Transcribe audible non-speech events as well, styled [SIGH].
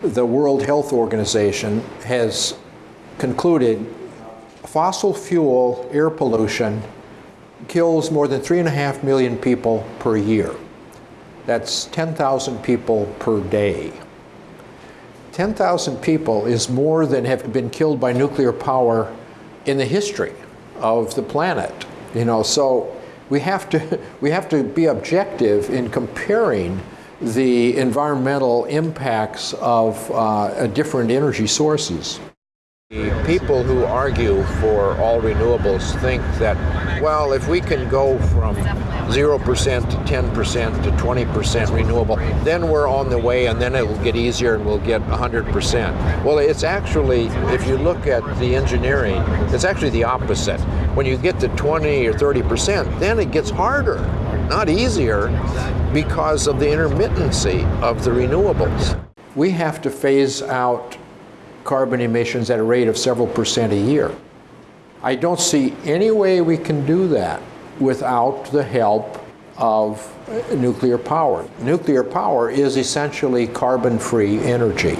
The World Health Organization has concluded fossil fuel air pollution kills more than three and a half million people per year. That's 10,000 people per day. 10,000 people is more than have been killed by nuclear power in the history of the planet. You know, so we have to [LAUGHS] we have to be objective in comparing the environmental impacts of uh, different energy sources. The people who argue for all renewables think that, well, if we can go from 0% to 10% to 20% renewable, then we're on the way and then it will get easier and we'll get 100%. Well, it's actually, if you look at the engineering, it's actually the opposite. When you get to 20 or 30%, then it gets harder, not easier, because of the intermittency of the renewables. We have to phase out carbon emissions at a rate of several percent a year. I don't see any way we can do that without the help of nuclear power. Nuclear power is essentially carbon-free energy.